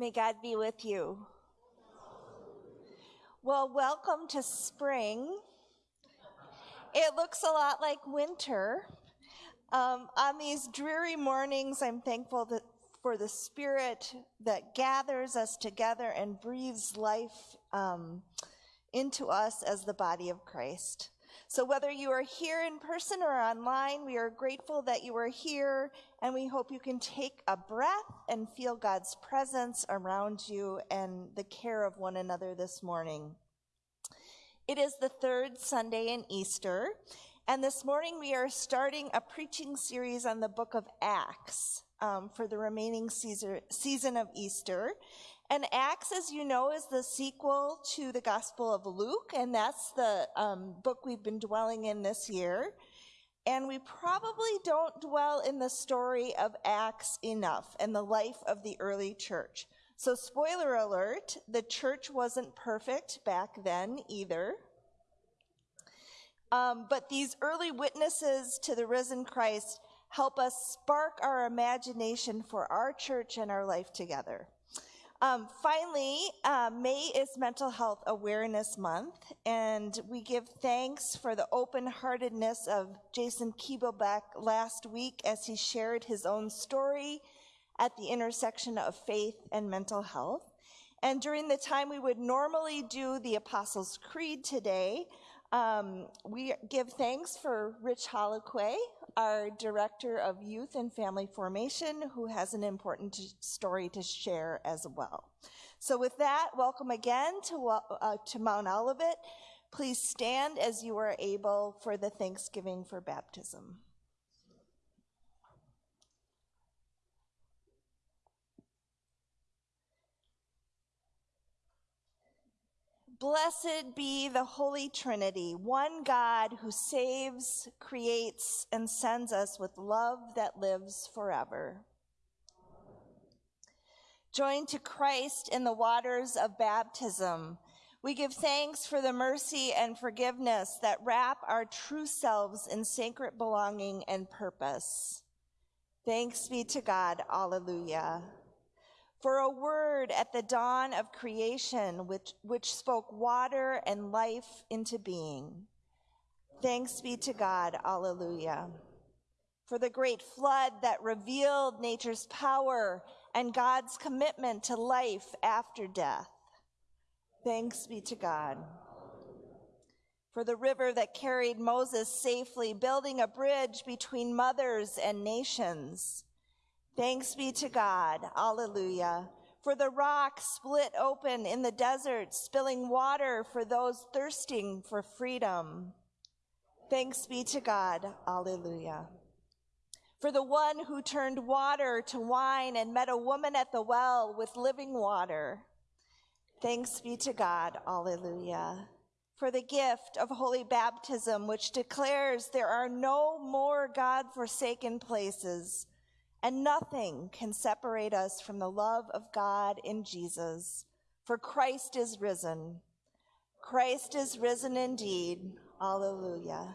May God be with you. Well, welcome to spring. It looks a lot like winter. Um, on these dreary mornings, I'm thankful that, for the spirit that gathers us together and breathes life um, into us as the body of Christ. So whether you are here in person or online, we are grateful that you are here and we hope you can take a breath and feel God's presence around you and the care of one another this morning. It is the third Sunday in Easter, and this morning we are starting a preaching series on the book of Acts um, for the remaining season of Easter. And Acts, as you know, is the sequel to the Gospel of Luke, and that's the um, book we've been dwelling in this year. And we probably don't dwell in the story of Acts enough and the life of the early church. So, spoiler alert, the church wasn't perfect back then either. Um, but these early witnesses to the risen Christ help us spark our imagination for our church and our life together. Um, finally, uh, May is Mental Health Awareness Month, and we give thanks for the open heartedness of Jason Keebleback last week as he shared his own story at the intersection of faith and mental health. And during the time we would normally do the Apostles' Creed today, um, we give thanks for Rich Holliquay, our Director of Youth and Family Formation, who has an important story to share as well. So with that, welcome again to, uh, to Mount Olivet. Please stand as you are able for the Thanksgiving for Baptism. Blessed be the Holy Trinity, one God who saves, creates, and sends us with love that lives forever. Joined to Christ in the waters of baptism, we give thanks for the mercy and forgiveness that wrap our true selves in sacred belonging and purpose. Thanks be to God. Alleluia for a word at the dawn of creation which, which spoke water and life into being. Thanks be to God. Alleluia. For the great flood that revealed nature's power and God's commitment to life after death. Thanks be to God. For the river that carried Moses safely, building a bridge between mothers and nations. Thanks be to God. Alleluia. For the rock split open in the desert, spilling water for those thirsting for freedom. Thanks be to God. Alleluia. For the one who turned water to wine and met a woman at the well with living water. Thanks be to God. Alleluia. For the gift of holy baptism, which declares there are no more God forsaken places and nothing can separate us from the love of God in Jesus, for Christ is risen. Christ is risen indeed. Alleluia.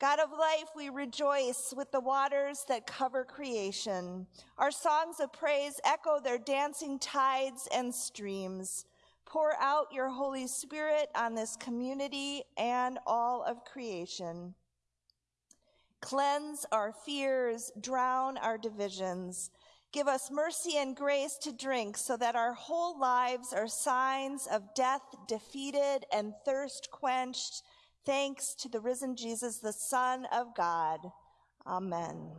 God of life, we rejoice with the waters that cover creation. Our songs of praise echo their dancing tides and streams. Pour out your Holy Spirit on this community and all of creation. Cleanse our fears, drown our divisions. Give us mercy and grace to drink so that our whole lives are signs of death defeated and thirst quenched. Thanks to the risen Jesus, the Son of God. Amen.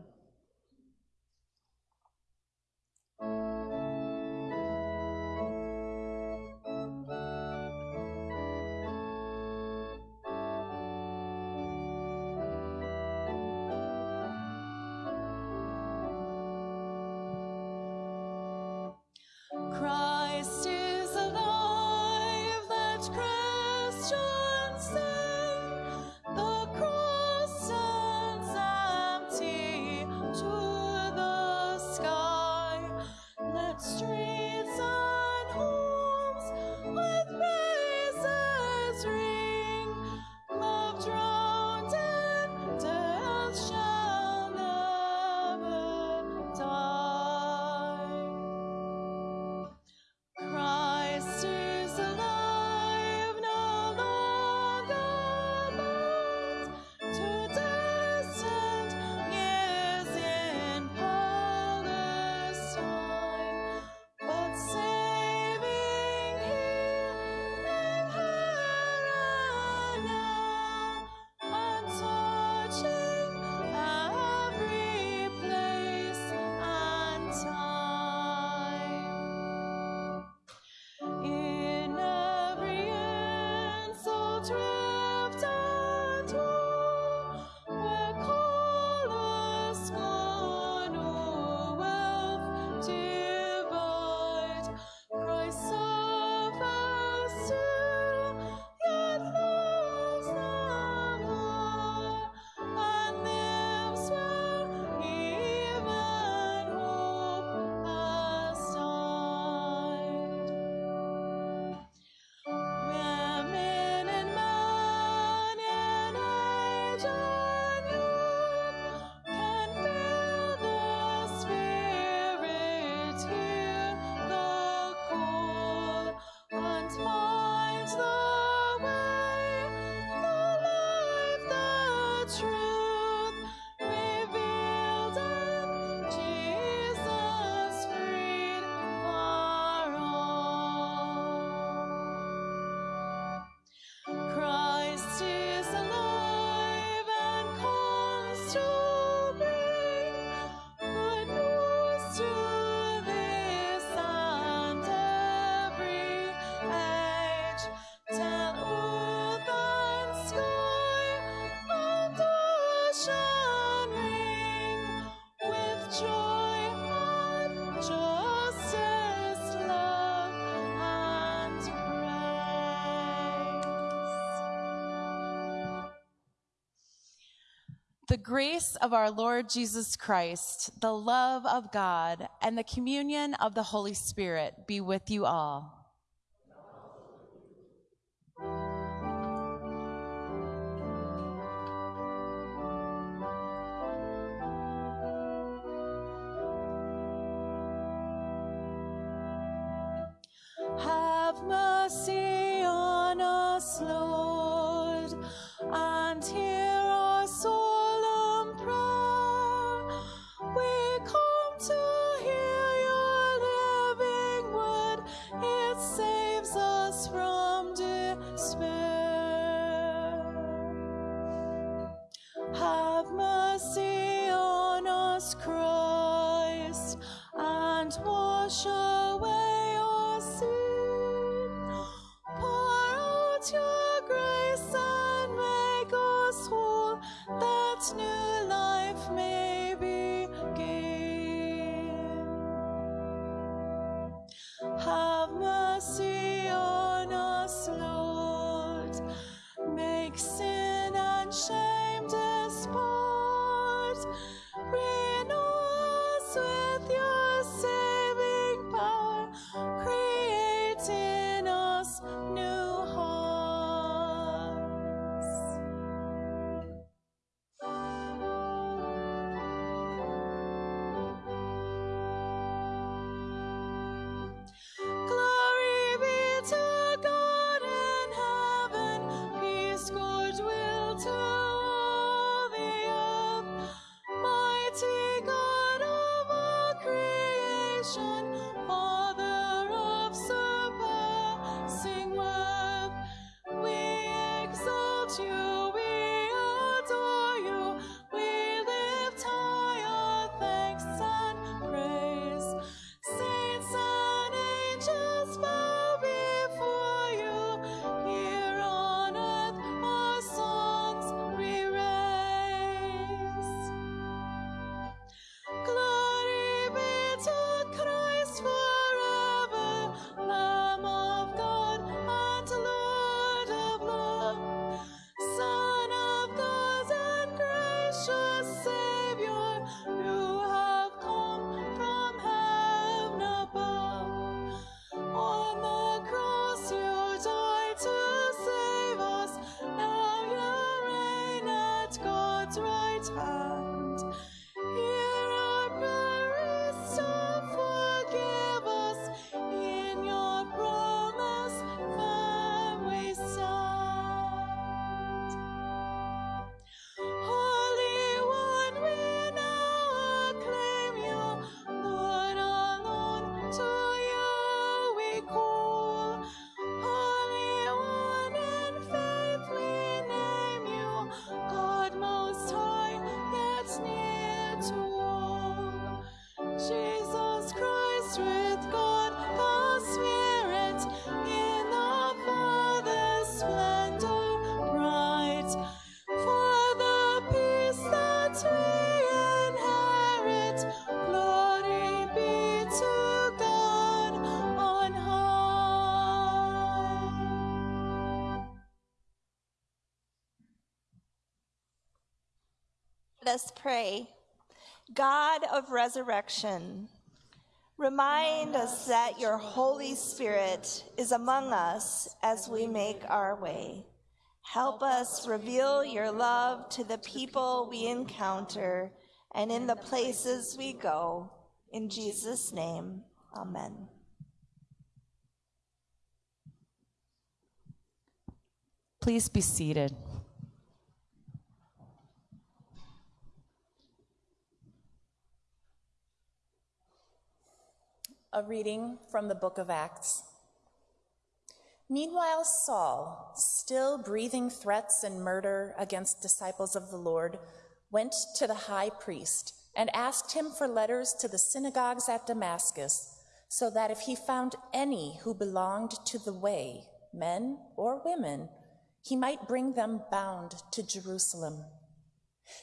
The grace of our Lord Jesus Christ, the love of God, and the communion of the Holy Spirit be with you all. snow. us pray. God of resurrection, remind us that your Holy Spirit is among us as we make our way. Help us reveal your love to the people we encounter and in the places we go. In Jesus' name, amen. Please be seated. A reading from the book of Acts. Meanwhile, Saul, still breathing threats and murder against disciples of the Lord, went to the high priest and asked him for letters to the synagogues at Damascus, so that if he found any who belonged to the way, men or women, he might bring them bound to Jerusalem.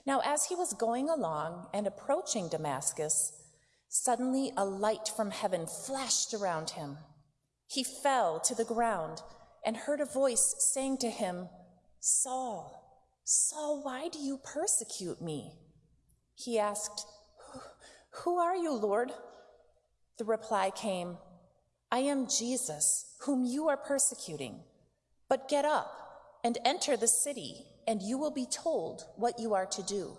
Now, as he was going along and approaching Damascus, suddenly a light from heaven flashed around him. He fell to the ground and heard a voice saying to him, Saul, Saul, why do you persecute me? He asked, Who are you, Lord? The reply came, I am Jesus, whom you are persecuting. But get up and enter the city and you will be told what you are to do.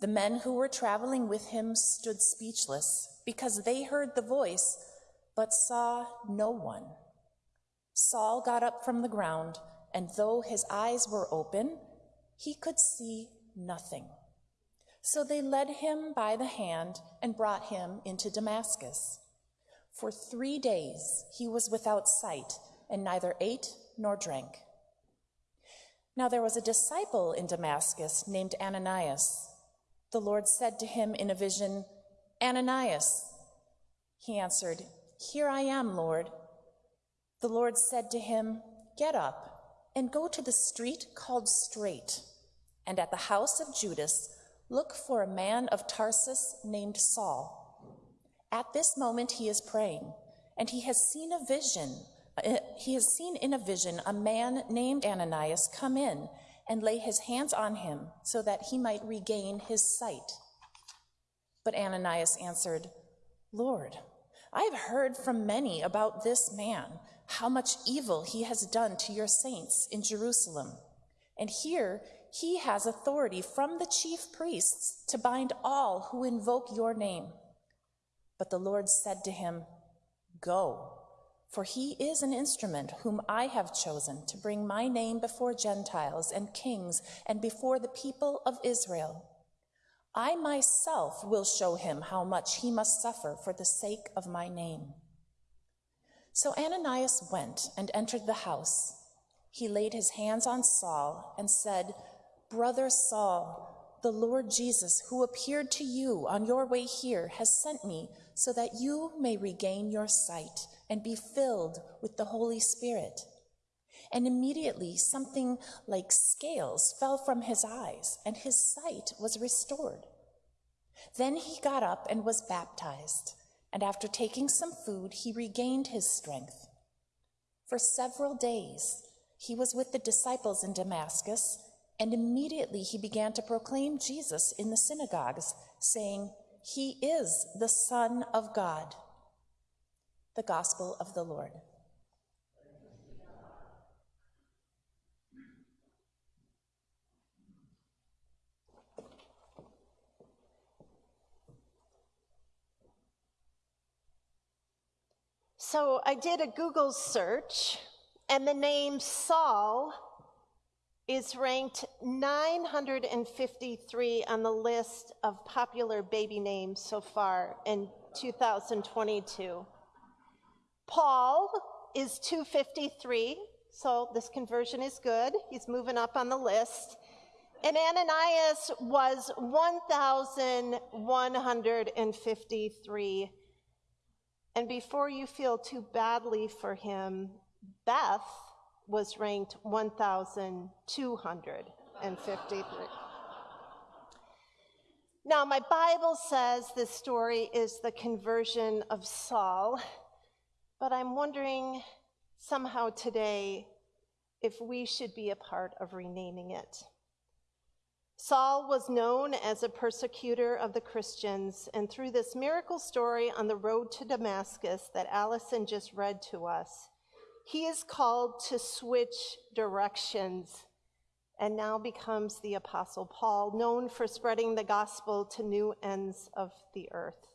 The men who were traveling with him stood speechless because they heard the voice but saw no one. Saul got up from the ground, and though his eyes were open, he could see nothing. So they led him by the hand and brought him into Damascus. For three days he was without sight and neither ate nor drank. Now there was a disciple in Damascus named Ananias. The Lord said to him in a vision, Ananias. He answered, Here I am, Lord. The Lord said to him, Get up and go to the street called Straight, and at the house of Judas, look for a man of Tarsus named Saul. At this moment he is praying, and he has seen a vision uh, he has seen in a vision a man named Ananias come in and lay his hands on him so that he might regain his sight. But Ananias answered, Lord, I have heard from many about this man, how much evil he has done to your saints in Jerusalem. And here he has authority from the chief priests to bind all who invoke your name. But the Lord said to him, Go for he is an instrument whom I have chosen to bring my name before Gentiles and kings and before the people of Israel. I myself will show him how much he must suffer for the sake of my name. So Ananias went and entered the house. He laid his hands on Saul and said, Brother Saul, the Lord Jesus, who appeared to you on your way here, has sent me so that you may regain your sight and be filled with the Holy Spirit. And immediately something like scales fell from his eyes, and his sight was restored. Then he got up and was baptized, and after taking some food, he regained his strength. For several days he was with the disciples in Damascus, and immediately he began to proclaim Jesus in the synagogues, saying, He is the Son of God. The Gospel of the Lord. So I did a Google search, and the name Saul is ranked 953 on the list of popular baby names so far in 2022. Paul is 253, so this conversion is good. He's moving up on the list. And Ananias was 1,153. And before you feel too badly for him, Beth was ranked 1,253. Now, my Bible says this story is the conversion of Saul. But I'm wondering somehow today if we should be a part of renaming it. Saul was known as a persecutor of the Christians, and through this miracle story on the road to Damascus that Allison just read to us, he is called to switch directions and now becomes the Apostle Paul, known for spreading the gospel to new ends of the earth.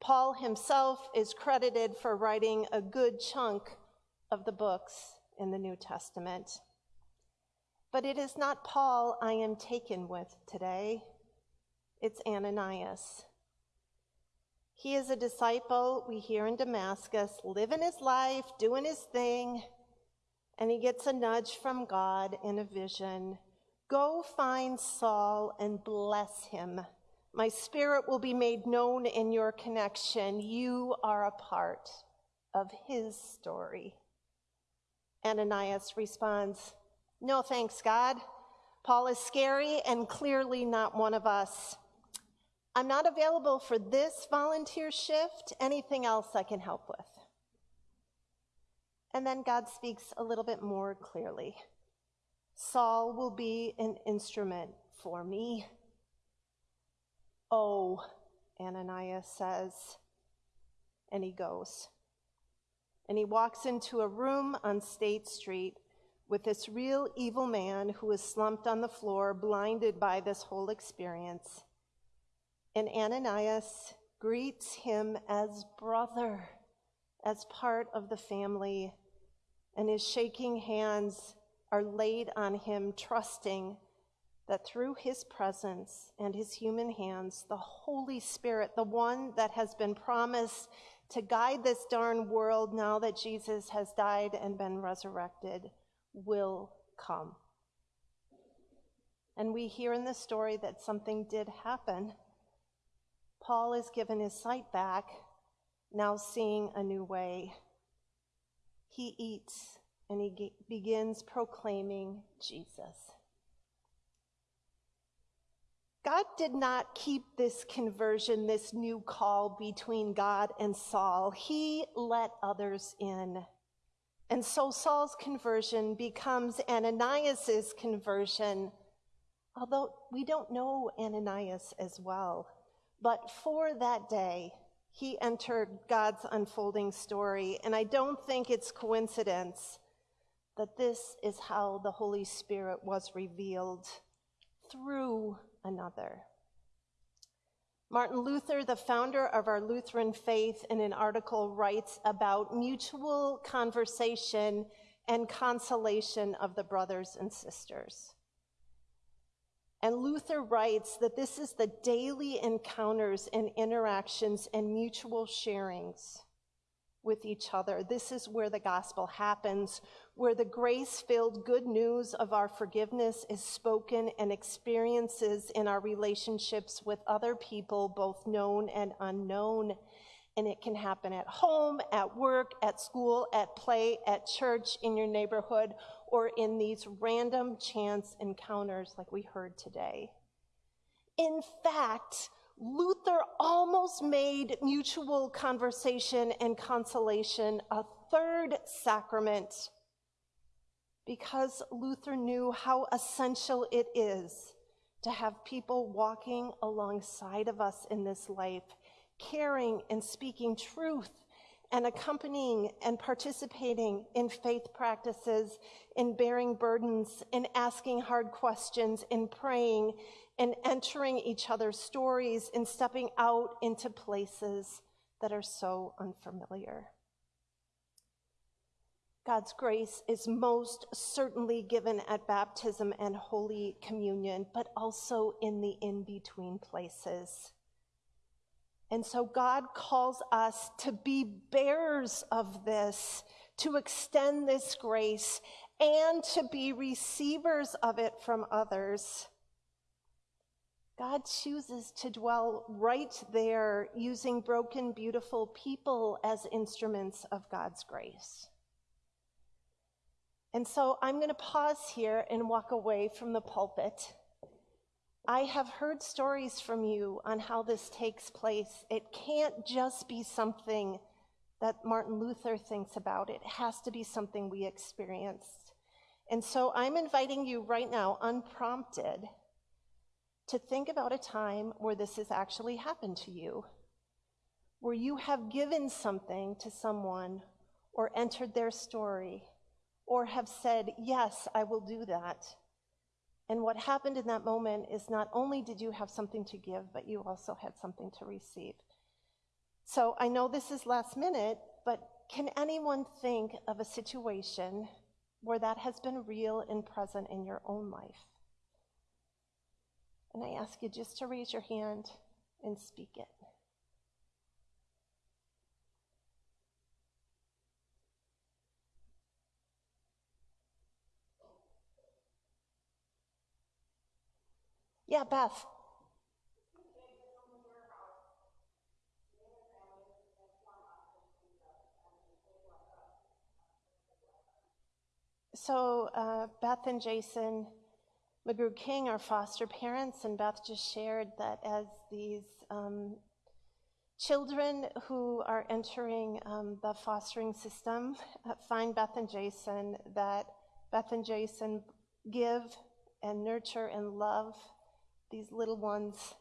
Paul himself is credited for writing a good chunk of the books in the New Testament. But it is not Paul I am taken with today, it's Ananias. He is a disciple we hear in Damascus, living his life, doing his thing, and he gets a nudge from God in a vision Go find Saul and bless him. My spirit will be made known in your connection. You are a part of his story. Ananias responds, No thanks, God. Paul is scary and clearly not one of us. I'm not available for this volunteer shift. Anything else I can help with? And then God speaks a little bit more clearly. Saul will be an instrument for me. Oh, Ananias says, and he goes. And he walks into a room on State Street with this real evil man who is slumped on the floor, blinded by this whole experience. And Ananias greets him as brother, as part of the family, and his shaking hands are laid on him, trusting that through his presence and his human hands, the Holy Spirit, the one that has been promised to guide this darn world now that Jesus has died and been resurrected, will come. And we hear in the story that something did happen. Paul is given his sight back, now seeing a new way. He eats and he ge- begins proclaiming Jesus. God did not keep this conversion, this new call between God and Saul. He let others in. And so Saul's conversion becomes Ananias's conversion, although we don't know Ananias as well. But for that day, he entered God's unfolding story. And I don't think it's coincidence that this is how the Holy Spirit was revealed through another. Martin Luther, the founder of our Lutheran faith, in an article writes about mutual conversation and consolation of the brothers and sisters. And Luther writes that this is the daily encounters and interactions and mutual sharings with each other. This is where the gospel happens, where the grace filled good news of our forgiveness is spoken and experiences in our relationships with other people, both known and unknown. And it can happen at home, at work, at school, at play, at church, in your neighborhood, or in these random chance encounters like we heard today. In fact, Luther almost made mutual conversation and consolation a third sacrament because Luther knew how essential it is to have people walking alongside of us in this life, caring and speaking truth and accompanying and participating in faith practices, in bearing burdens, in asking hard questions, in praying, in entering each other's stories, in stepping out into places that are so unfamiliar. God's grace is most certainly given at baptism and Holy Communion, but also in the in between places. And so God calls us to be bearers of this, to extend this grace, and to be receivers of it from others. God chooses to dwell right there using broken, beautiful people as instruments of God's grace. And so I'm going to pause here and walk away from the pulpit. I have heard stories from you on how this takes place. It can't just be something that Martin Luther thinks about, it has to be something we experienced. And so I'm inviting you right now, unprompted, to think about a time where this has actually happened to you, where you have given something to someone or entered their story or have said, Yes, I will do that. And what happened in that moment is not only did you have something to give, but you also had something to receive. So I know this is last minute, but can anyone think of a situation where that has been real and present in your own life? And I ask you just to raise your hand and speak it. Yeah, Beth. So uh, Beth and Jason McGrew King are foster parents, and Beth just shared that as these um, children who are entering um, the fostering system uh, find Beth and Jason, that Beth and Jason give and nurture and love these little ones,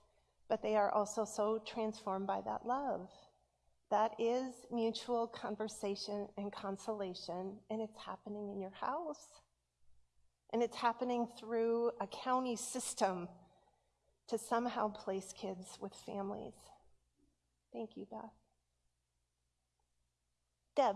but they are also so transformed by that love. That is mutual conversation and consolation, and it's happening in your house. And it's happening through a county system to somehow place kids with families. Thank you, Beth. Deb.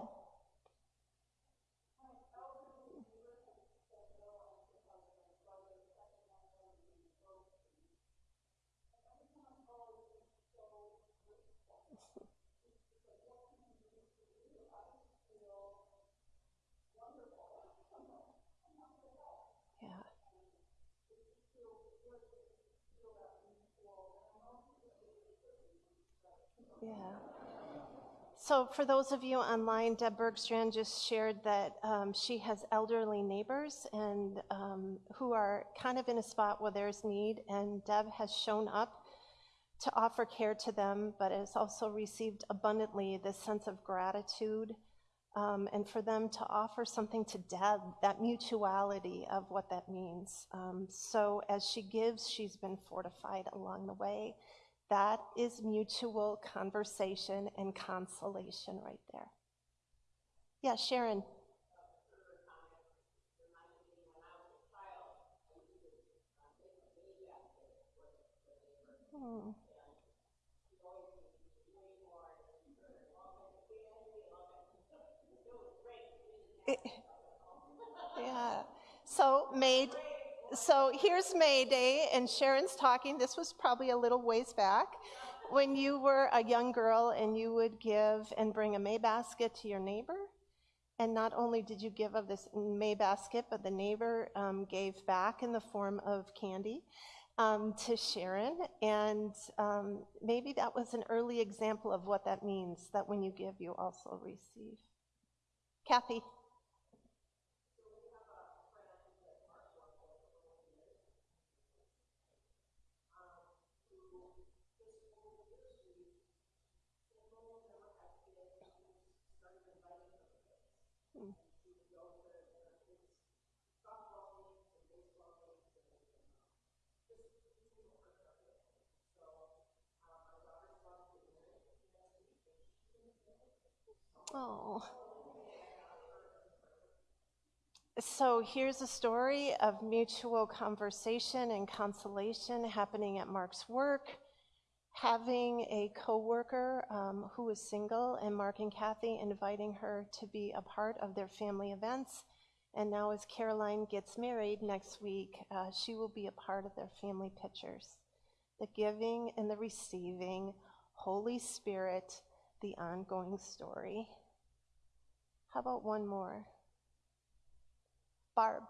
Yeah. Yeah. So, for those of you online, Deb Bergstrand just shared that um, she has elderly neighbors and um, who are kind of in a spot where there's need, and Deb has shown up to offer care to them, but has also received abundantly this sense of gratitude um, and for them to offer something to Deb, that mutuality of what that means. Um, so as she gives, she's been fortified along the way. That is mutual conversation and consolation right there. Yeah, Sharon. Hmm. It- yeah. So May, so here's May Day, and Sharon's talking. This was probably a little ways back when you were a young girl and you would give and bring a May basket to your neighbor. And not only did you give of this May basket, but the neighbor um, gave back in the form of candy um, to Sharon. And um, maybe that was an early example of what that means that when you give, you also receive. Kathy. Oh. So here's a story of mutual conversation and consolation happening at Mark's work. Having a coworker um, who is single, and Mark and Kathy inviting her to be a part of their family events. And now, as Caroline gets married next week, uh, she will be a part of their family pictures. The giving and the receiving, Holy Spirit, the ongoing story. How about one more? Barb.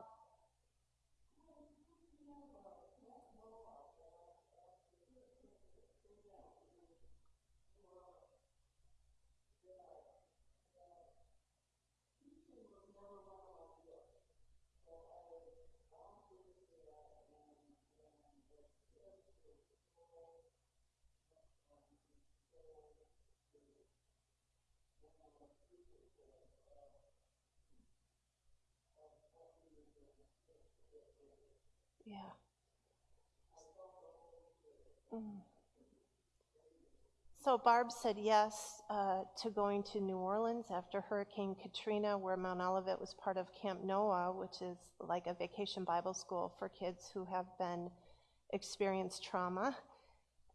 Yeah. Mm. So Barb said yes uh, to going to New Orleans after Hurricane Katrina, where Mount Olivet was part of Camp Noah, which is like a vacation Bible school for kids who have been experienced trauma.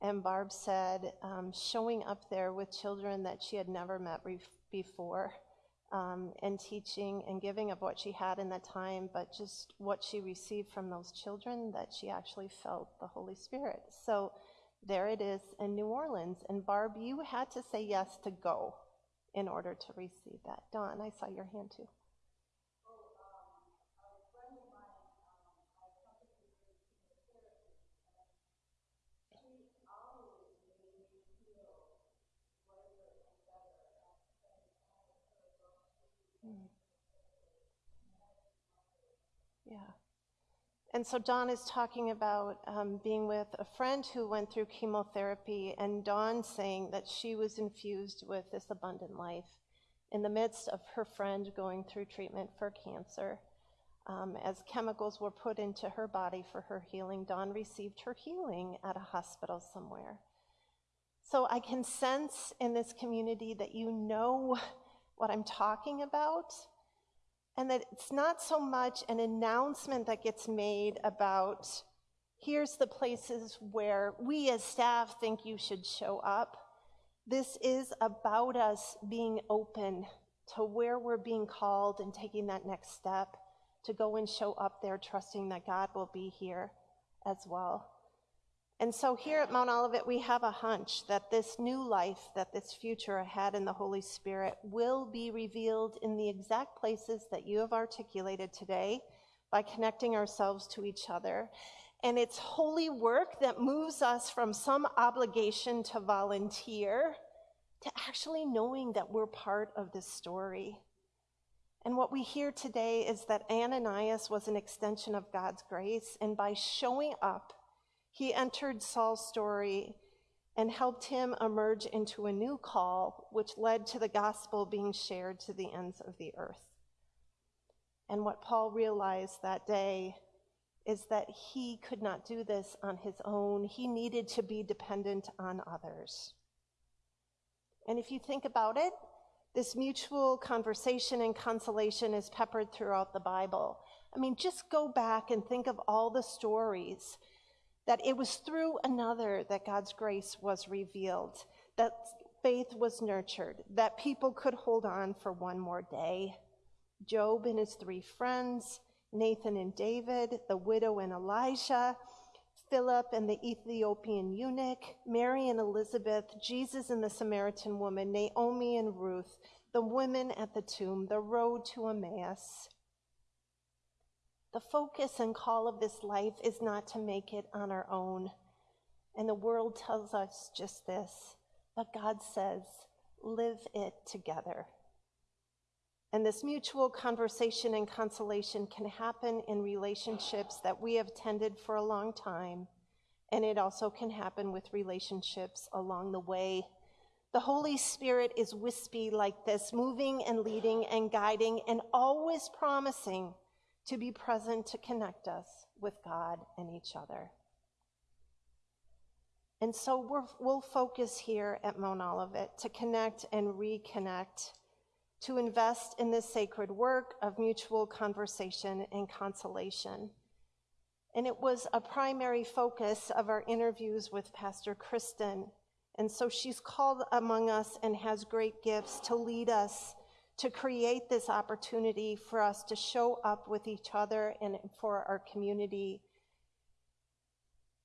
And Barb said um, showing up there with children that she had never met re- before um, and teaching and giving of what she had in that time, but just what she received from those children, that she actually felt the Holy Spirit. So there it is in New Orleans. And Barb, you had to say yes to go in order to receive that. Don, I saw your hand too. Yeah. And so Dawn is talking about um, being with a friend who went through chemotherapy, and Dawn saying that she was infused with this abundant life in the midst of her friend going through treatment for cancer. Um, as chemicals were put into her body for her healing, Dawn received her healing at a hospital somewhere. So I can sense in this community that you know what I'm talking about, and that it's not so much an announcement that gets made about here's the places where we as staff think you should show up. This is about us being open to where we're being called and taking that next step to go and show up there, trusting that God will be here as well. And so here at Mount Olivet, we have a hunch that this new life, that this future ahead in the Holy Spirit will be revealed in the exact places that you have articulated today by connecting ourselves to each other. And it's holy work that moves us from some obligation to volunteer to actually knowing that we're part of this story. And what we hear today is that Ananias was an extension of God's grace, and by showing up, he entered Saul's story and helped him emerge into a new call, which led to the gospel being shared to the ends of the earth. And what Paul realized that day is that he could not do this on his own. He needed to be dependent on others. And if you think about it, this mutual conversation and consolation is peppered throughout the Bible. I mean, just go back and think of all the stories that it was through another that God's grace was revealed, that faith was nurtured, that people could hold on for one more day. Job and his three friends, Nathan and David, the widow and Elijah, Philip and the Ethiopian eunuch, Mary and Elizabeth, Jesus and the Samaritan woman, Naomi and Ruth, the women at the tomb, the road to Emmaus. The focus and call of this life is not to make it on our own. And the world tells us just this, but God says, live it together. And this mutual conversation and consolation can happen in relationships that we have tended for a long time. And it also can happen with relationships along the way. The Holy Spirit is wispy like this, moving and leading and guiding and always promising to be present to connect us with God and each other. And so we will focus here at Mount Olivet to connect and reconnect, to invest in this sacred work of mutual conversation and consolation. And it was a primary focus of our interviews with Pastor Kristen. And so she's called among us and has great gifts to lead us to create this opportunity for us to show up with each other and for our community.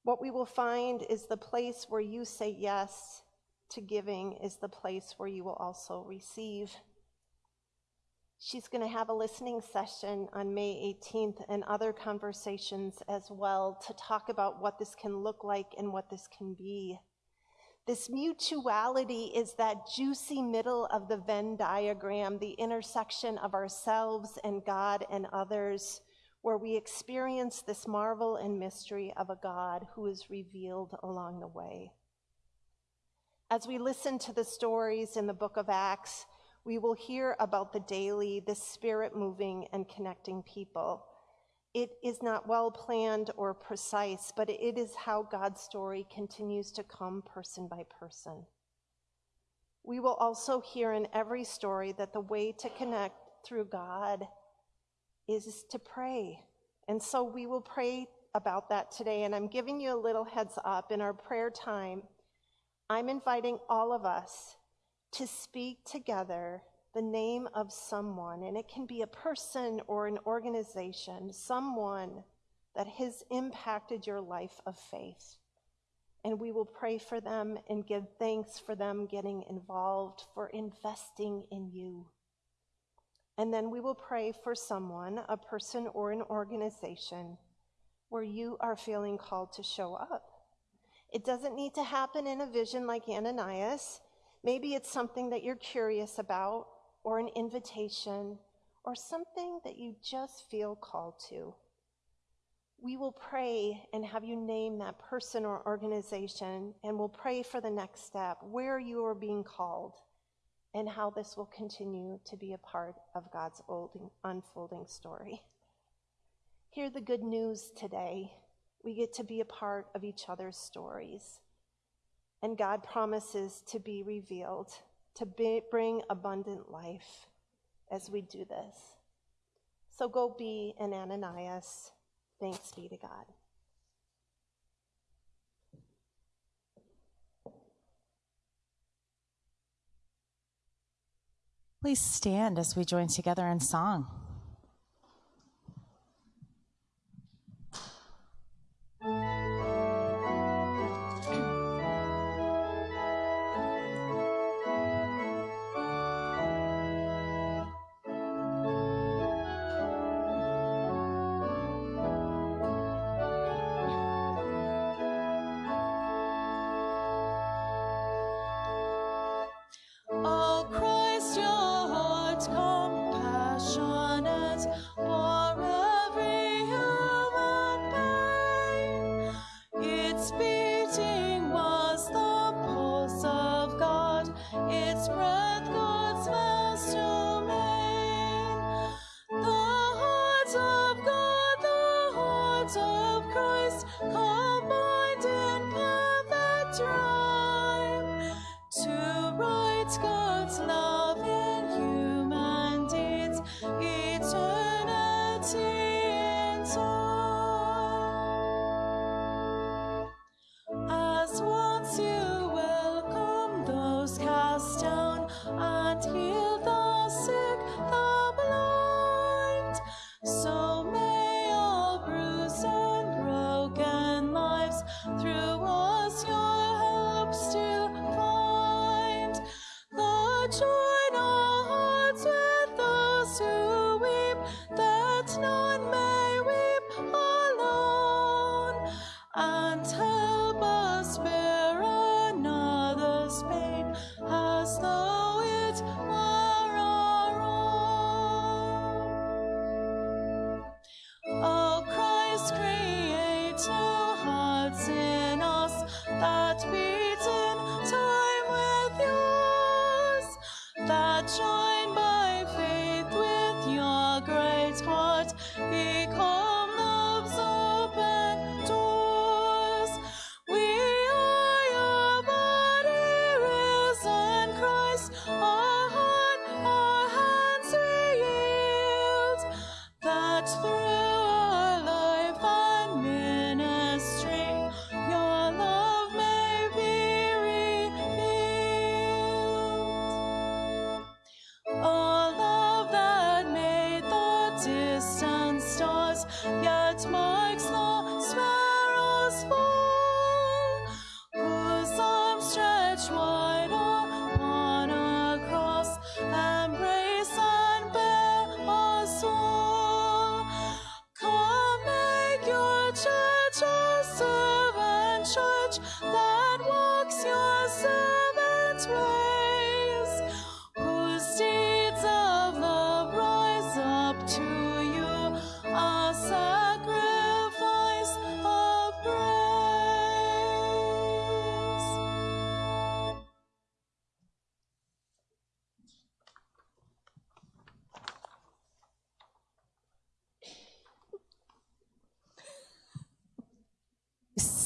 What we will find is the place where you say yes to giving is the place where you will also receive. She's going to have a listening session on May 18th and other conversations as well to talk about what this can look like and what this can be. This mutuality is that juicy middle of the Venn diagram, the intersection of ourselves and God and others, where we experience this marvel and mystery of a God who is revealed along the way. As we listen to the stories in the book of Acts, we will hear about the daily, the spirit moving and connecting people. It is not well planned or precise, but it is how God's story continues to come person by person. We will also hear in every story that the way to connect through God is to pray. And so we will pray about that today. And I'm giving you a little heads up in our prayer time. I'm inviting all of us to speak together the name of someone, and it can be a person or an organization, someone that has impacted your life of faith. And we will pray for them and give thanks for them getting involved, for investing in you. And then we will pray for someone, a person or an organization, where you are feeling called to show up. It doesn't need to happen in a vision like Ananias. Maybe it's something that you're curious about or an invitation or something that you just feel called to. We will pray and have you name that person or organization, and we'll pray for the next step, where you are being called, and how this will continue to be a part of God's unfolding story. Hear the good news today. We get to be a part of each other's stories. And God promises to be revealed, to be, bring abundant life as we do this. So go be an Ananias. Thanks be to God. Please stand as we join together in song.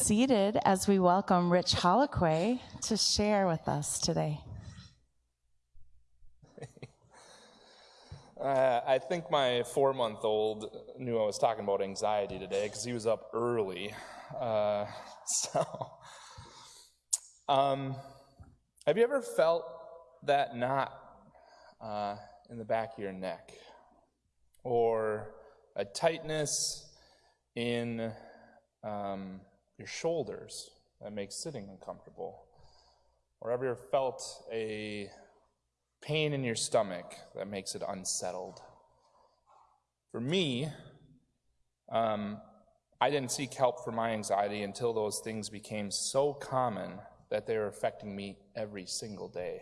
Seated as we welcome Rich Holliquay to share with us today. Uh, I think my four month old knew I was talking about anxiety today because he was up early. Uh, so, um, have you ever felt that knot uh, in the back of your neck? Or a tightness in um, your shoulders that makes sitting uncomfortable? Or ever felt a pain in your stomach that makes it unsettled? For me, um, I didn't seek help for my anxiety until those things became so common that they were affecting me every single day.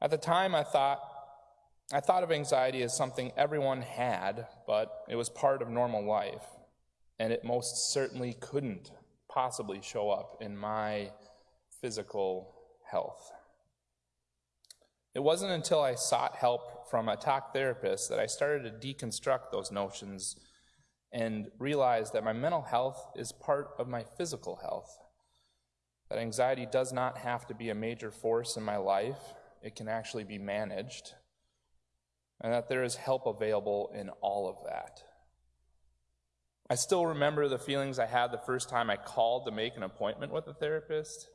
At the time, I thought I thought of anxiety as something everyone had, but it was part of normal life, and it most certainly couldn't possibly show up in my physical health. It wasn't until I sought help from a talk therapist that I started to deconstruct those notions and realized that my mental health is part of my physical health. That anxiety does not have to be a major force in my life, it can actually be managed, and that there is help available in all of that. I still remember the feelings I had the first time I called to make an appointment with a therapist.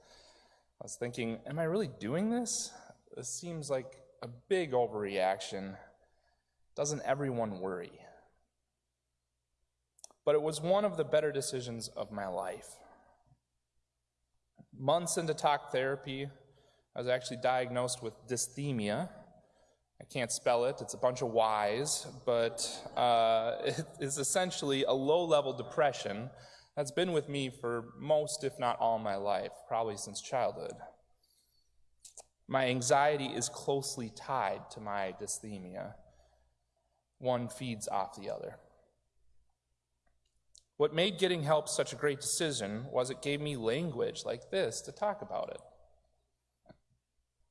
I was thinking, am I really doing this? This seems like a big overreaction. Doesn't everyone worry? But it was one of the better decisions of my life. Months into talk therapy, I was actually diagnosed with dysthymia. I can't spell it, it's a bunch of Y's, but uh, it is essentially a low level depression that's been with me for most, if not all, my life, probably since childhood. My anxiety is closely tied to my dysthymia. One feeds off the other. What made getting help such a great decision was it gave me language like this to talk about it.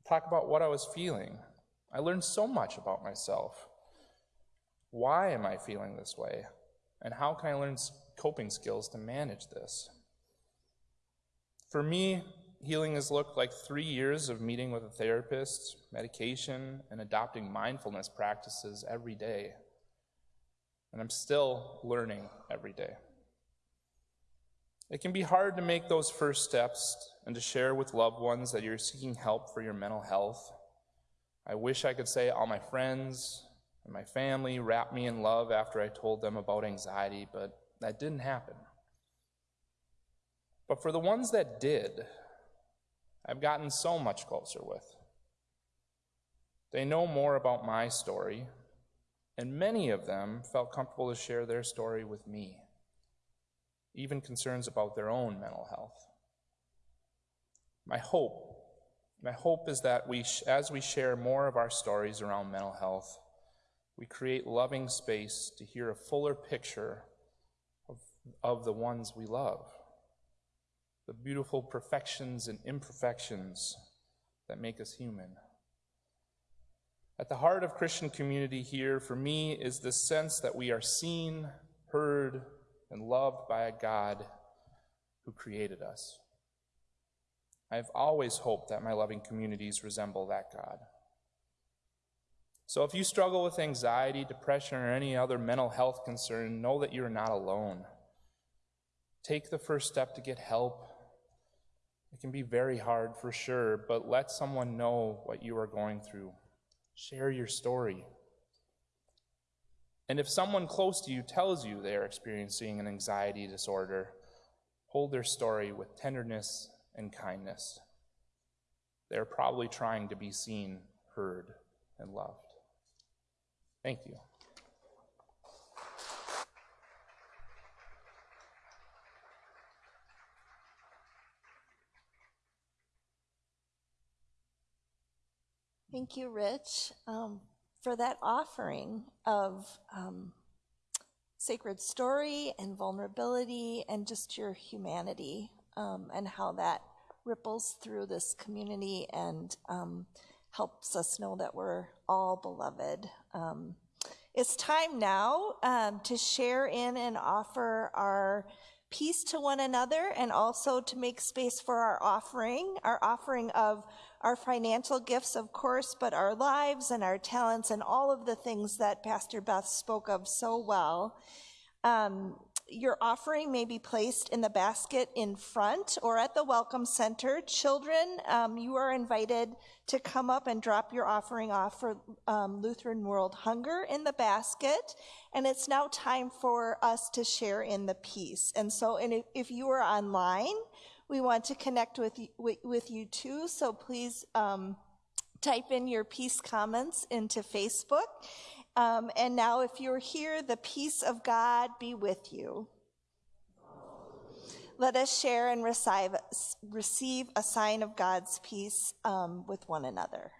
Talk about what I was feeling. I learned so much about myself. Why am I feeling this way? And how can I learn coping skills to manage this? For me, healing has looked like three years of meeting with a therapist, medication, and adopting mindfulness practices every day. And I'm still learning every day. It can be hard to make those first steps and to share with loved ones that you're seeking help for your mental health. I wish I could say all my friends and my family wrapped me in love after I told them about anxiety, but that didn't happen. But for the ones that did, I've gotten so much closer with. They know more about my story, and many of them felt comfortable to share their story with me, even concerns about their own mental health. My hope, my hope is that we, as we share more of our stories around mental health, we create loving space to hear a fuller picture of, of the ones we love the beautiful perfections and imperfections that make us human. At the heart of Christian community here, for me, is the sense that we are seen, heard, and loved by a God who created us. I have always hoped that my loving communities resemble that God. So if you struggle with anxiety, depression, or any other mental health concern, know that you're not alone. Take the first step to get help it can be very hard for sure, but let someone know what you are going through. Share your story. And if someone close to you tells you they are experiencing an anxiety disorder, hold their story with tenderness and kindness. They're probably trying to be seen, heard, and loved. Thank you. Thank you, Rich, um, for that offering of um, sacred story and vulnerability and just your humanity um, and how that ripples through this community and um, helps us know that we're all beloved. Um, it's time now um, to share in and offer our peace to one another and also to make space for our offering, our offering of our financial gifts, of course, but our lives and our talents and all of the things that Pastor Beth spoke of so well. Um, your offering may be placed in the basket in front or at the Welcome Center. Children, um, you are invited to come up and drop your offering off for um, Lutheran World Hunger in the basket. And it's now time for us to share in the peace. And so and if, if you are online, we want to connect with you, with, you too, so please um, type in your peace comments into Facebook. Um, and now, if you're here, the peace of God be with you. Let us share and receive, receive a sign of God's peace um, with one another.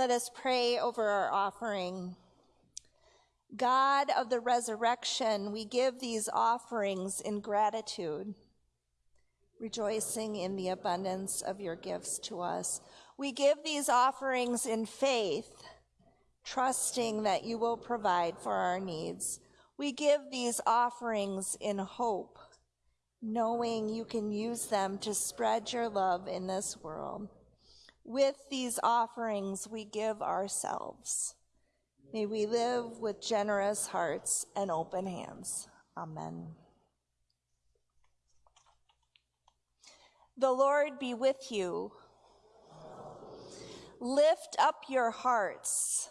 Let us pray over our offering. God of the resurrection, we give these offerings in gratitude, rejoicing in the abundance of your gifts to us. We give these offerings in faith, trusting that you will provide for our needs. We give these offerings in hope, knowing you can use them to spread your love in this world. With these offerings, we give ourselves. May we live with generous hearts and open hands. Amen. The Lord be with you. Lift up your hearts.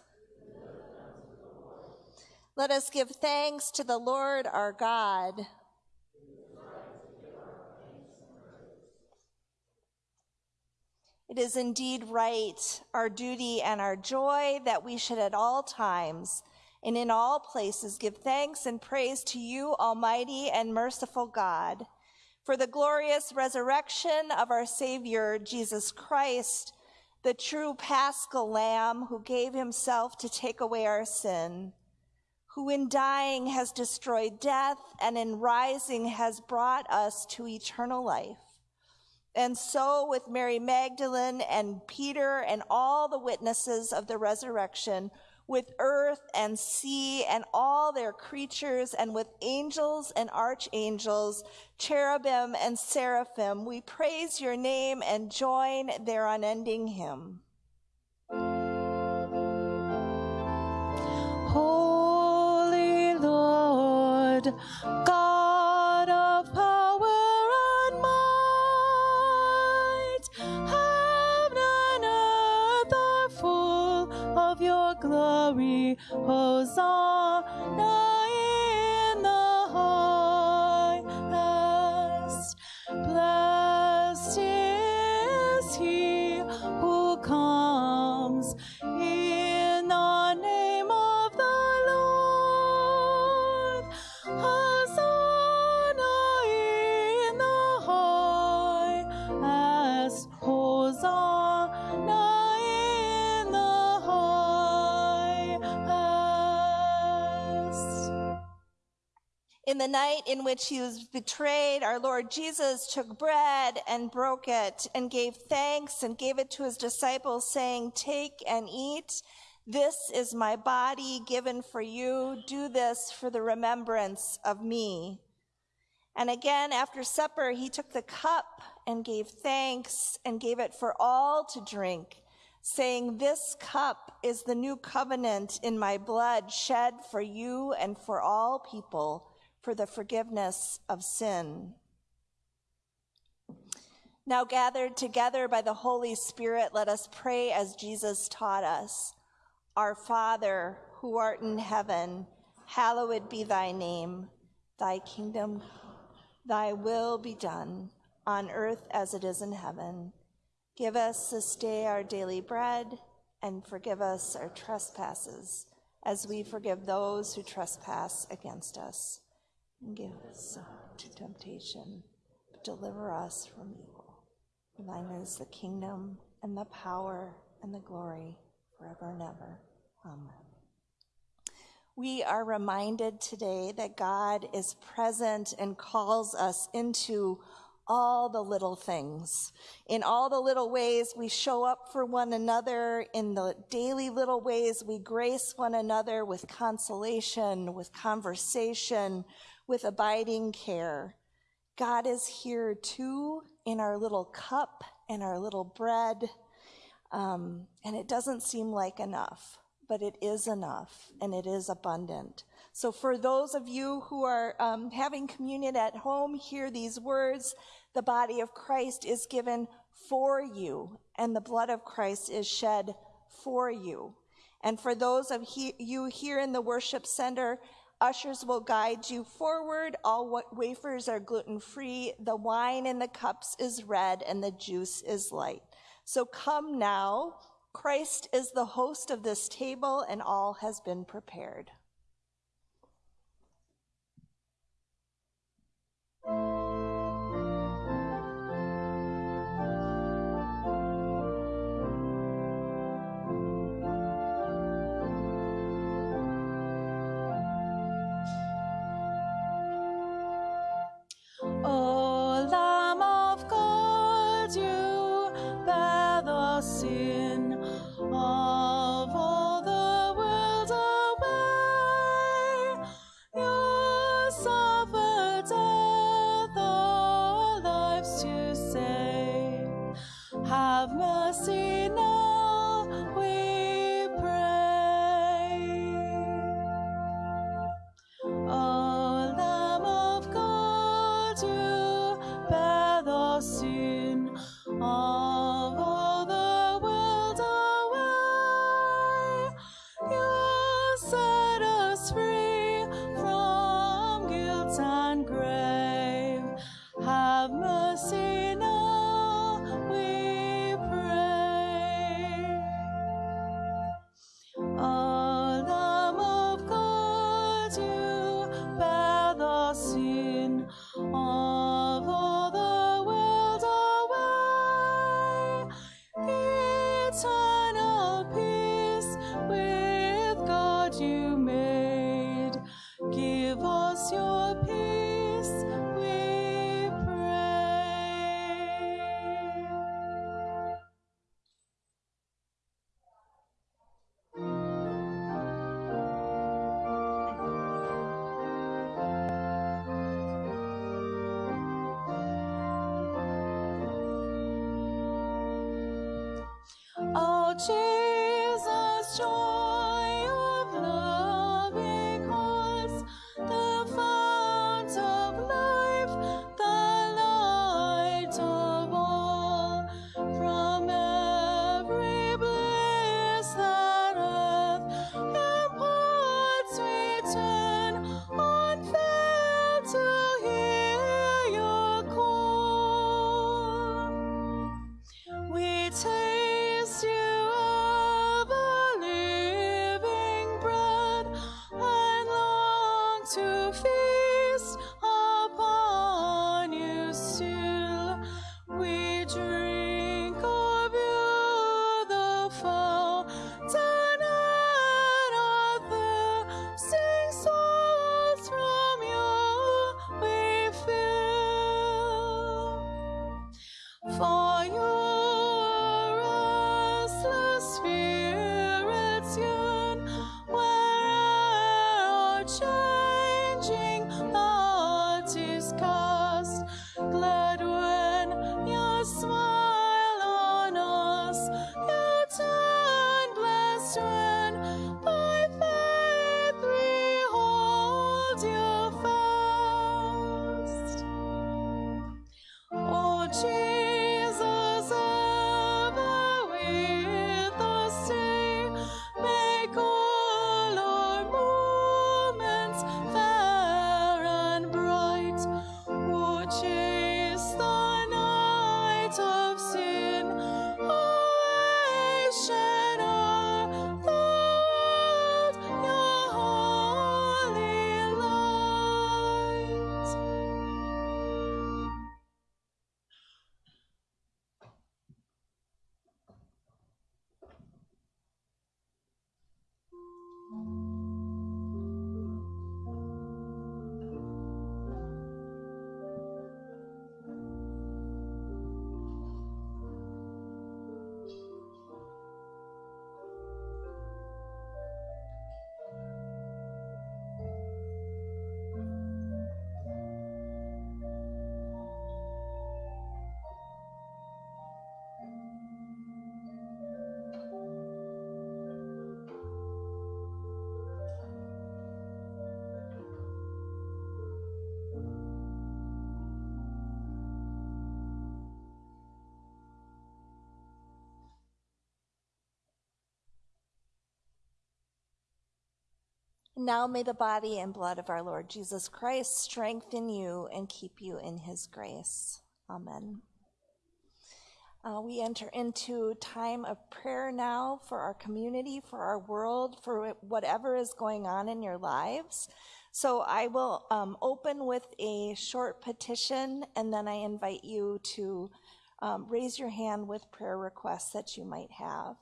Let us give thanks to the Lord our God. It is indeed right, our duty and our joy, that we should at all times and in all places give thanks and praise to you, Almighty and merciful God, for the glorious resurrection of our Savior, Jesus Christ, the true paschal Lamb who gave himself to take away our sin, who in dying has destroyed death and in rising has brought us to eternal life. And so, with Mary Magdalene and Peter and all the witnesses of the resurrection, with earth and sea and all their creatures, and with angels and archangels, cherubim and seraphim, we praise your name and join their unending hymn. Holy Lord, God glory. Hosanna night in which he was betrayed, our Lord Jesus took bread and broke it and gave thanks and gave it to his disciples, saying, Take and eat. This is my body given for you. Do this for the remembrance of me. And again, after supper, he took the cup and gave thanks and gave it for all to drink, saying, This cup is the new covenant in my blood, shed for you and for all people for the forgiveness of sin. Now, gathered together by the Holy Spirit, let us pray as Jesus taught us. Our Father, who art in heaven, hallowed be thy name. Thy kingdom, thy will be done, on earth as it is in heaven. Give us this day our daily bread, and forgive us our trespasses, as we forgive those who trespass against us. And give us to temptation, but deliver us from evil. For thine is the kingdom, and the power, and the glory, forever and ever. Amen. We are reminded today that God is present and calls us into all the little things. In all the little ways we show up for one another, in the daily little ways we grace one another with consolation, with conversation, with abiding care. God is here too in our little cup and our little bread. Um, and it doesn't seem like enough but it is enough and it is abundant. So, for those of you who are um, having communion at home, hear these words the body of Christ is given for you, and the blood of Christ is shed for you. And for those of he- you here in the worship center, ushers will guide you forward. All wafers are gluten free. The wine in the cups is red, and the juice is light. So come now Christ is the host of this table, and all has been prepared. Sing song. Now may the body and blood of our Lord Jesus Christ strengthen you and keep you in his grace. Amen. Uh, we enter into time of prayer now for our community, for our world, for whatever is going on in your lives. So I will um, open with a short petition, and then I invite you to um, raise your hand with prayer requests that you might have.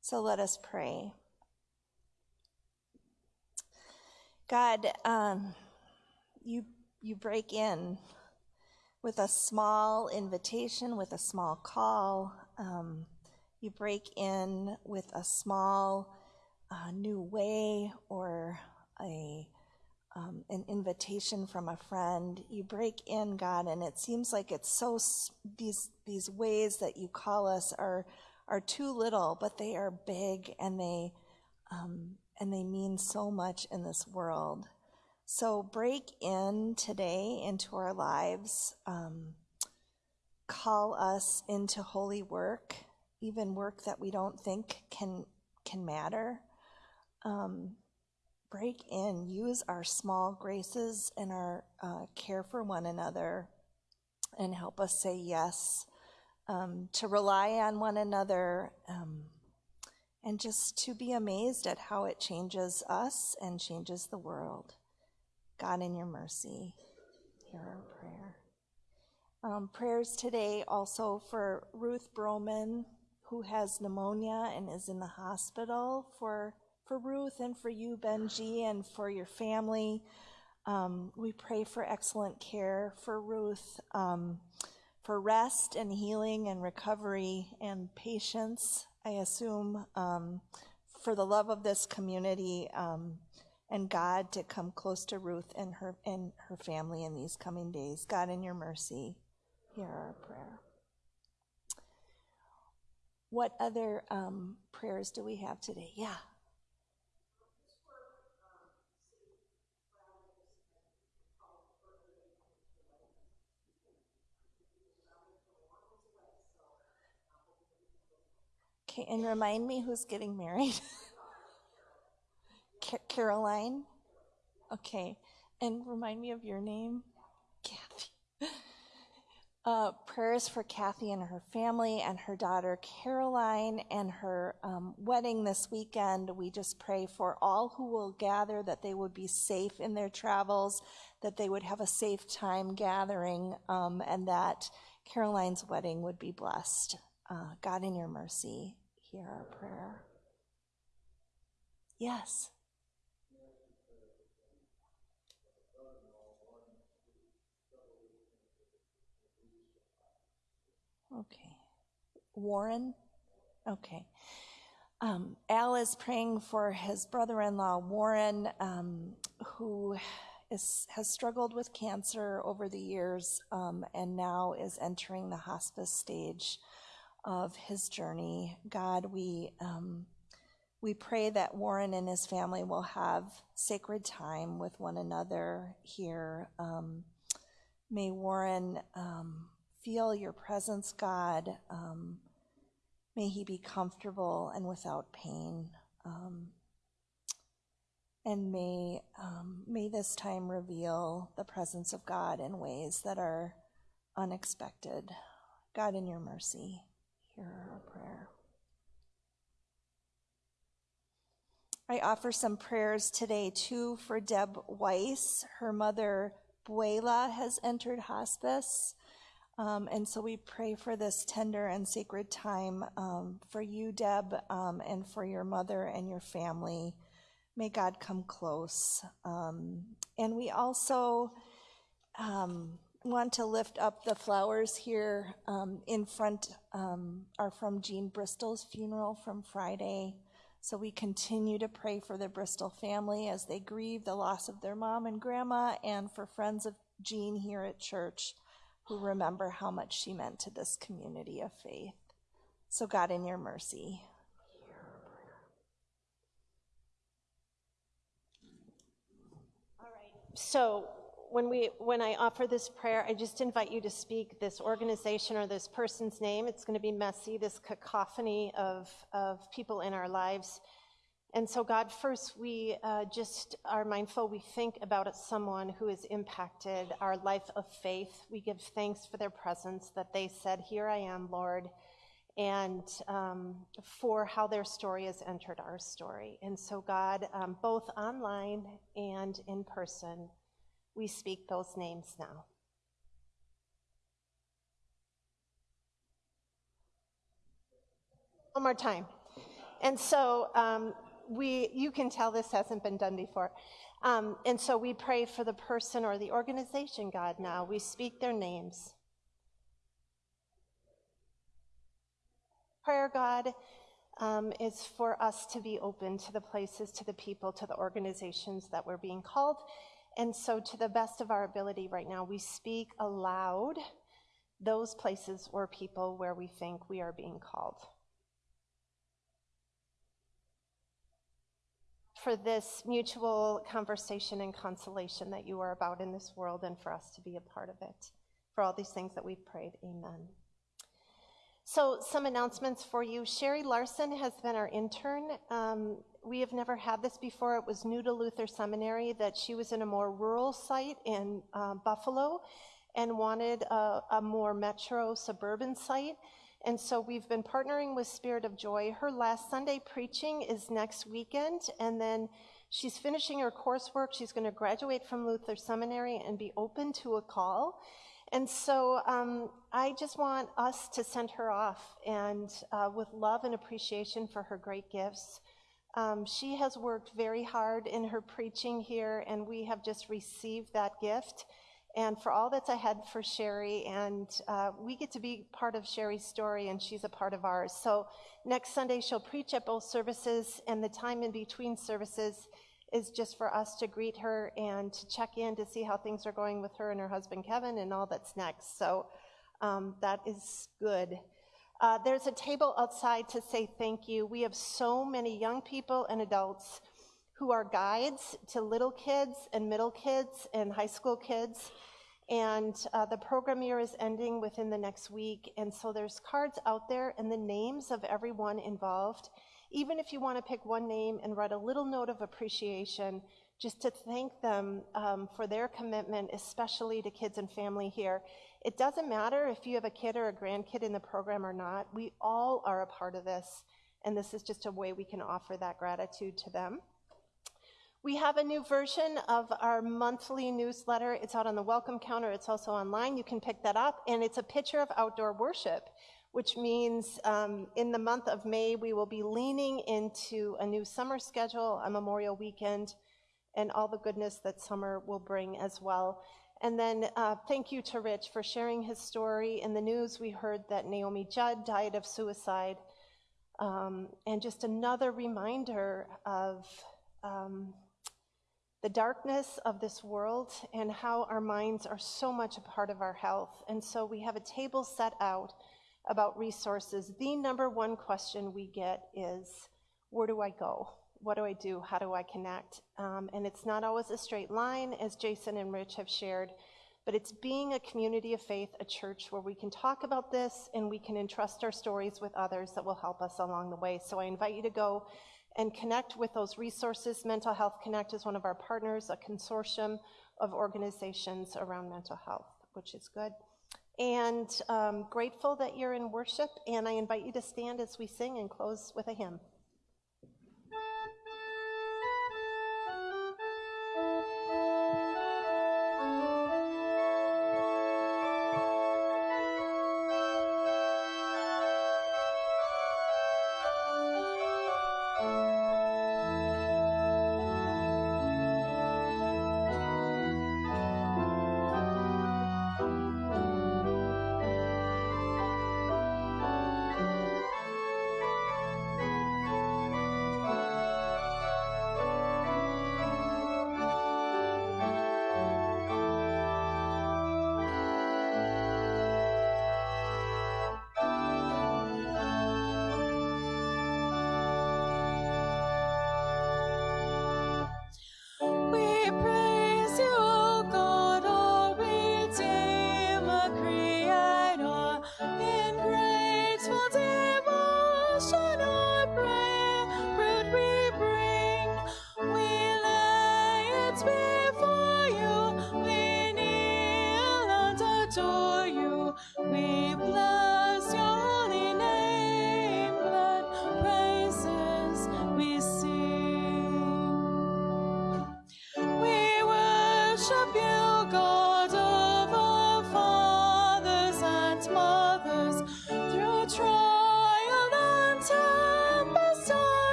So let us pray. God, um, you you break in with a small invitation, with a small call. Um, you break in with a small uh, new way or a um, an invitation from a friend. You break in, God, and it seems like it's so these these ways that you call us are are too little, but they are big and they um, and they mean so much in this world. So break in today into our lives. Um, call us into holy work, even work that we don't think can can matter. Um, break in, use our small graces and our uh, care for one another, and help us say yes um, to rely on one another. Um, and just to be amazed at how it changes us and changes the world. God, in your mercy, hear our prayer. Um, prayers today also for Ruth Broman, who has pneumonia and is in the hospital, for, for Ruth and for you, Benji, and for your family. Um, we pray for excellent care for Ruth, um, for rest and healing and recovery and patience I assume, um, for the love of this community um, and God to come close to Ruth and her and her family in these coming days. God, in your mercy, hear our prayer. What other um, prayers do we have today? Yeah. Okay, and remind me who's getting married. Caroline? Okay, and remind me of your name? Kathy. Uh, prayers for Kathy and her family and her daughter Caroline and her um, wedding this weekend. We just pray for all who will gather that they would be safe in their travels, that they would have a safe time gathering, um, and that Caroline's wedding would be blessed. Uh, God, in your mercy, hear our prayer. Yes. Okay. Warren? Okay. Um, Al is praying for his brother in law, Warren, um, who is, has struggled with cancer over the years um, and now is entering the hospice stage of his journey. God, we, um, we pray that Warren and his family will have sacred time with one another here. Um, may Warren um, feel your presence, God. Um, may he be comfortable and without pain. Um, and may, um, may this time reveal the presence of God in ways that are unexpected. God, in your mercy hear our prayer. I offer some prayers today too for Deb Weiss. Her mother, Buela, has entered hospice. Um, and so we pray for this tender and sacred time um, for you, Deb, um, and for your mother and your family. May God come close. Um, and we also um, want to lift up the flowers here um, in front um, are from Jean Bristol's funeral from Friday. So we continue to pray for the Bristol family as they grieve the loss of their mom and grandma, and for friends of Jean here at church who remember how much she meant to this community of faith. So, God, in your mercy, All right. So when we when I offer this prayer, I just invite you to speak this organization or this person's name. It's going to be messy, this cacophony of of people in our lives. And so, God, first, we uh, just are mindful, we think about someone who has impacted our life of faith. We give thanks for their presence, that they said, Here I am, Lord, and um, for how their story has entered our story. And so, God, um, both online and in person, we speak those names now. One more time. And so, um, we, you can tell this hasn't been done before. Um, and so we pray for the person or the organization, God, now. We speak their names. Prayer, God, um, is for us to be open to the places, to the people, to the organizations that we're being called. And so, to the best of our ability right now, we speak aloud those places or people where we think we are being called. for this mutual conversation and consolation that you are about in this world and for us to be a part of it. For all these things that we've prayed, amen. So, some announcements for you. Sherry Larson has been our intern. Um, we have never had this before. It was new to Luther Seminary that she was in a more rural site in uh, Buffalo and wanted a, a more metro suburban site. And so we've been partnering with Spirit of Joy. Her last Sunday preaching is next weekend, and then she's finishing her coursework. She's going to graduate from Luther Seminary and be open to a call. And so um, I just want us to send her off and uh, with love and appreciation for her great gifts. Um, she has worked very hard in her preaching here, and we have just received that gift and for all that's ahead for Sherry. And uh, we get to be part of Sherry's story, and she's a part of ours. So next Sunday, she'll preach at both services, and the time in between services is just for us to greet her and to check in to see how things are going with her and her husband Kevin and all that's next. So um, that is good. Uh, there's a table outside to say thank you. We have so many young people and adults who are guides to little kids and middle kids and high school kids. And uh, the program year is ending within the next week. And so there's cards out there and the names of everyone involved. Even if you want to pick one name and write a little note of appreciation, just to thank them um, for their commitment, especially to kids and family here. It doesn't matter if you have a kid or a grandkid in the program or not, we all are a part of this. And this is just a way we can offer that gratitude to them. We have a new version of our monthly newsletter. It's out on the welcome counter. It's also online. You can pick that up. And it's a picture of outdoor worship, which means um, in the month of May, we will be leaning into a new summer schedule, a Memorial weekend, and all the goodness that summer will bring as well. And then uh, thank you to Rich for sharing his story. In the news, we heard that Naomi Judd died of suicide. Um, and just another reminder of um, the darkness of this world and how our minds are so much a part of our health. And so we have a table set out about resources. The number one question we get is where do I go? What do I do? How do I connect? Um, and it's not always a straight line, as Jason and Rich have shared, but it's being a community of faith, a church where we can talk about this and we can entrust our stories with others that will help us along the way. So I invite you to go and connect with those resources. Mental Health Connect is one of our partners, a consortium of organizations around mental health, which is good. And um, grateful that you're in worship, and I invite you to stand as we sing and close with a hymn.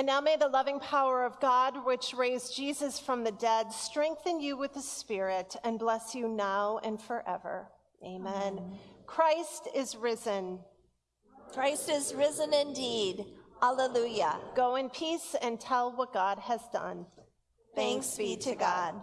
And now may the loving power of God, which raised Jesus from the dead, strengthen you with the Spirit and bless you now and forever. Amen. Christ is risen. Christ is risen indeed. Alleluia. Go in peace and tell what God has done. Thanks be to God.